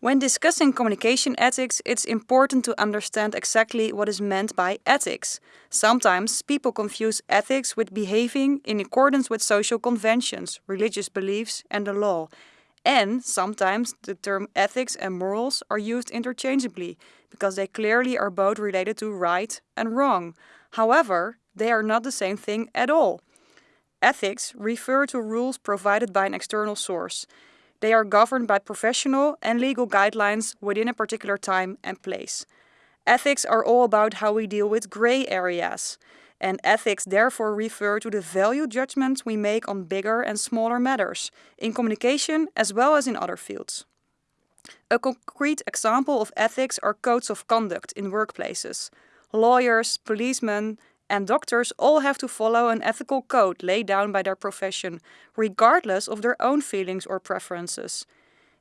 When discussing communication ethics, it's important to understand exactly what is meant by ethics. Sometimes people confuse ethics with behaving in accordance with social conventions, religious beliefs, and the law. And sometimes the term ethics and morals are used interchangeably, because they clearly are both related to right and wrong. However, they are not the same thing at all. Ethics refer to rules provided by an external source. They are governed by professional and legal guidelines within a particular time and place. Ethics are all about how we deal with gray areas, and ethics therefore refer to the value judgments we make on bigger and smaller matters, in communication as well as in other fields. A concrete example of ethics are codes of conduct in workplaces. Lawyers, policemen, and doctors all have to follow an ethical code laid down by their profession, regardless of their own feelings or preferences.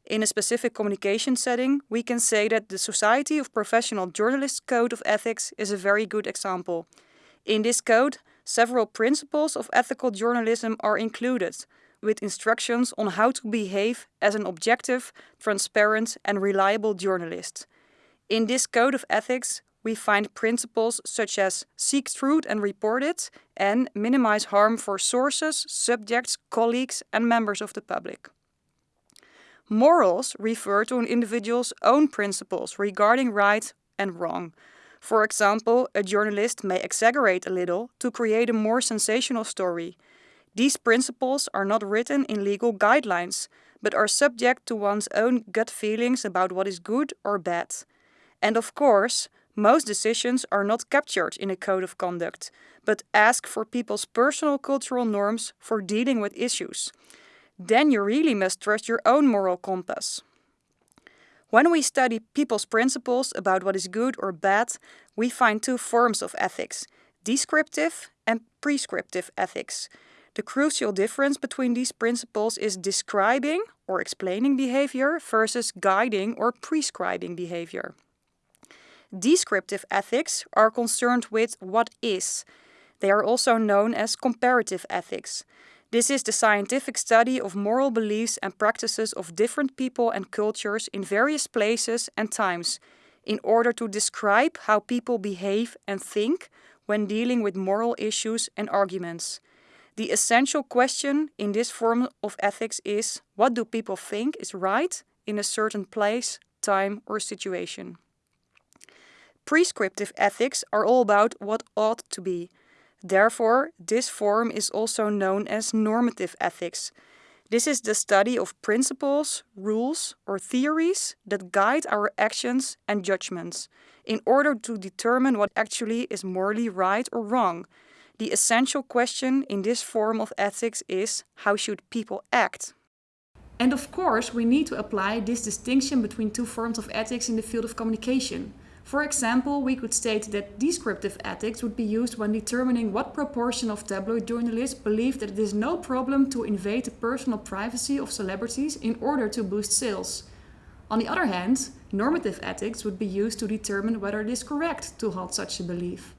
In a specific communication setting, we can say that the Society of Professional Journalists Code of Ethics is a very good example. In this code, several principles of ethical journalism are included, with instructions on how to behave as an objective, transparent and reliable journalist. In this code of ethics, we find principles such as seek truth and report it and minimize harm for sources, subjects, colleagues and members of the public. Morals refer to an individual's own principles regarding right and wrong. For example, a journalist may exaggerate a little to create a more sensational story. These principles are not written in legal guidelines, but are subject to one's own gut feelings about what is good or bad. And of course, most decisions are not captured in a code of conduct, but ask for people's personal cultural norms for dealing with issues. Then you really must trust your own moral compass. When we study people's principles about what is good or bad, we find two forms of ethics, descriptive and prescriptive ethics. The crucial difference between these principles is describing or explaining behavior versus guiding or prescribing behavior. Descriptive ethics are concerned with what is. They are also known as comparative ethics. This is the scientific study of moral beliefs and practices of different people and cultures in various places and times, in order to describe how people behave and think when dealing with moral issues and arguments. The essential question in this form of ethics is what do people think is right in a certain place, time, or situation? Prescriptive ethics are all about what ought to be. Therefore, this form is also known as normative ethics. This is the study of principles, rules, or theories that guide our actions and judgments in order to determine what actually is morally right or wrong. The essential question in this form of ethics is how should people act? And of course, we need to apply this distinction between two forms of ethics in the field of communication. For example, we could state that descriptive ethics would be used when determining what proportion of tabloid journalists believe that it is no problem to invade the personal privacy of celebrities in order to boost sales. On the other hand, normative ethics would be used to determine whether it is correct to hold such a belief.